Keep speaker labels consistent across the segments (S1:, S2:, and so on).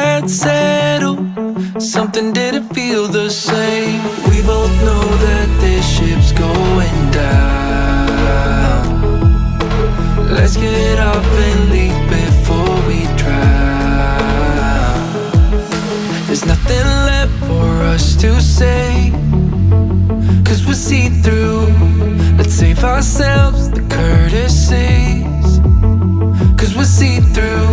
S1: had settled. Something didn't feel the same. We both know that this ship's going down. Let's get off and leave before we drown. There's nothing left for us to say Cause we're see-through Let's save ourselves the courtesies Cause we're see-through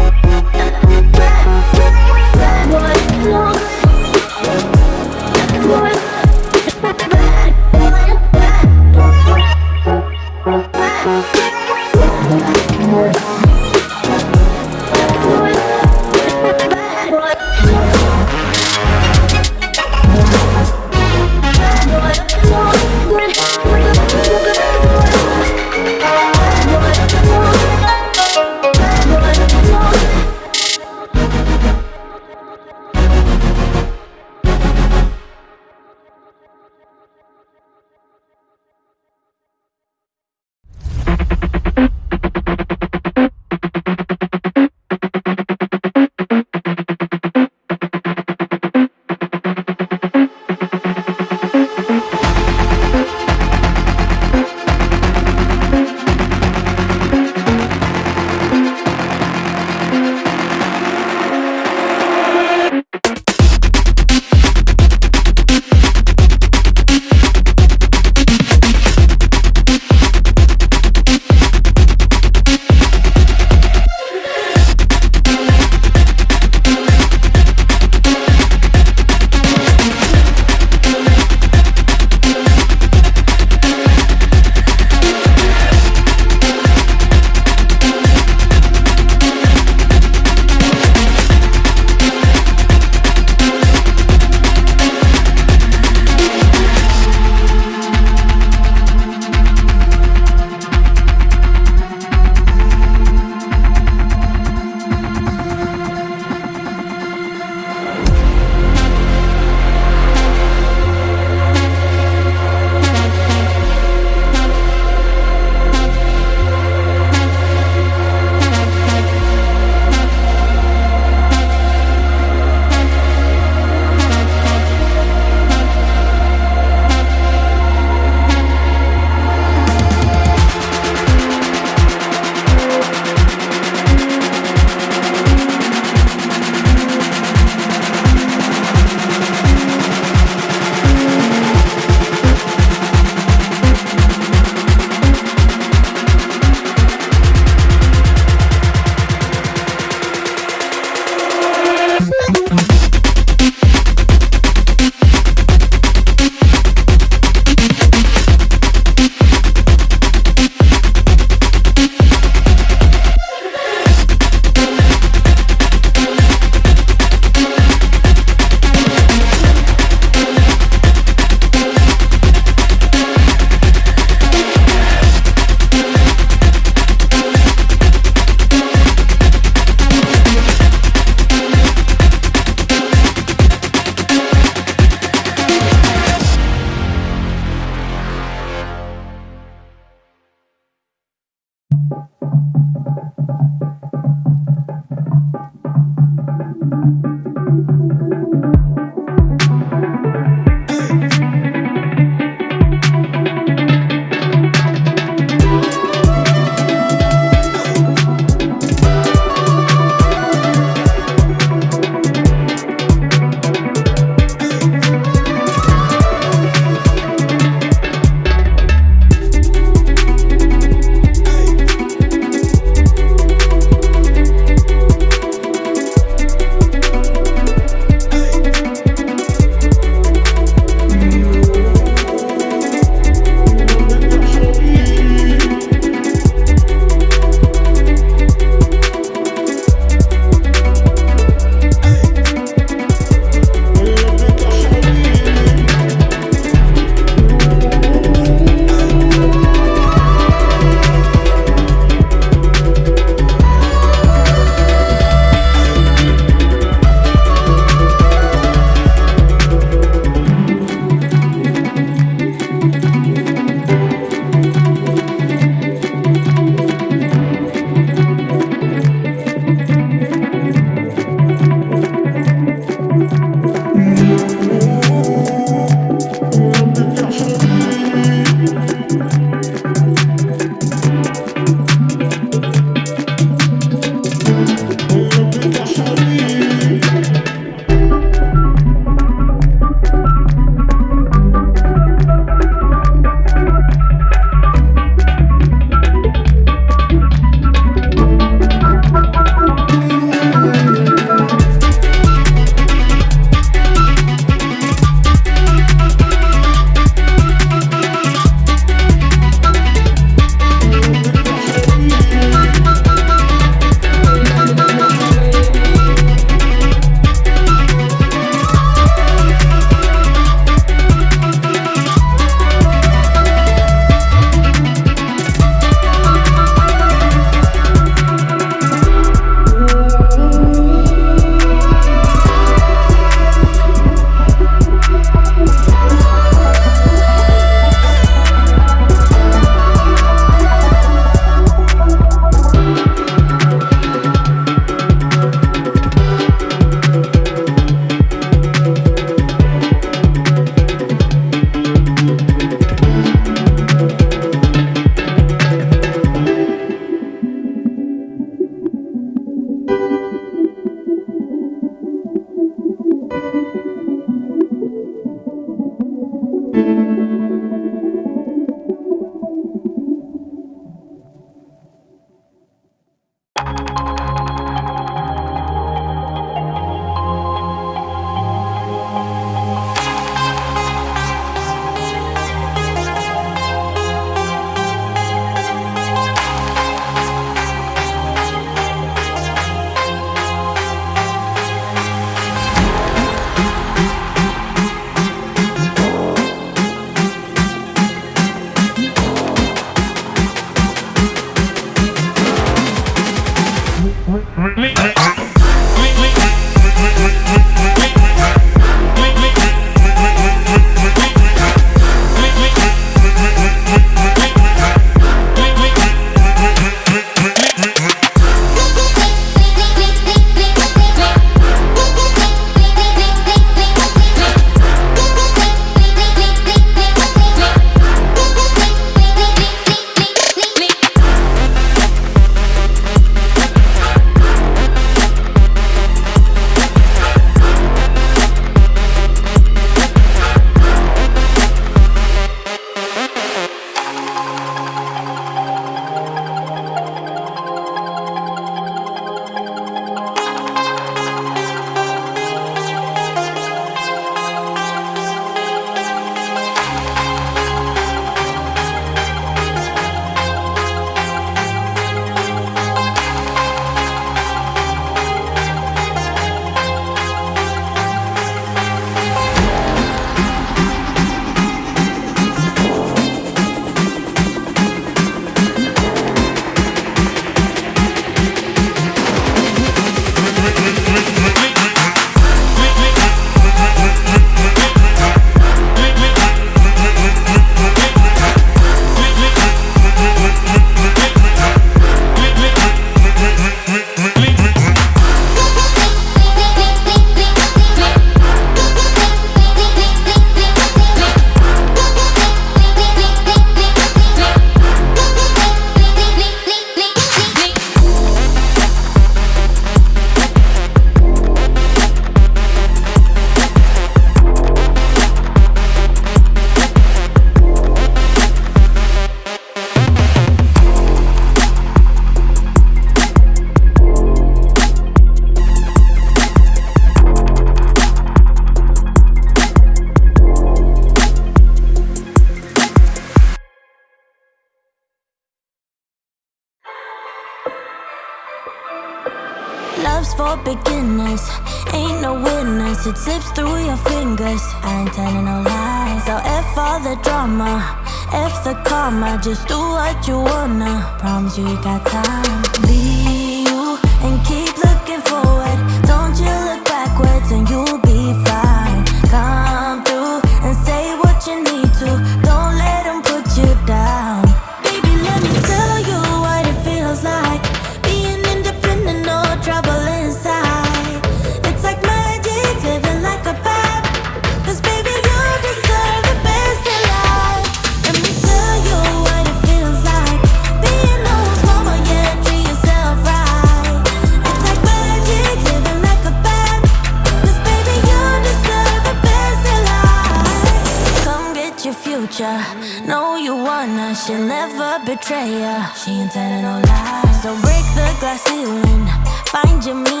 S1: She ain't telling no lies. So break the glass ceiling, find your meaning.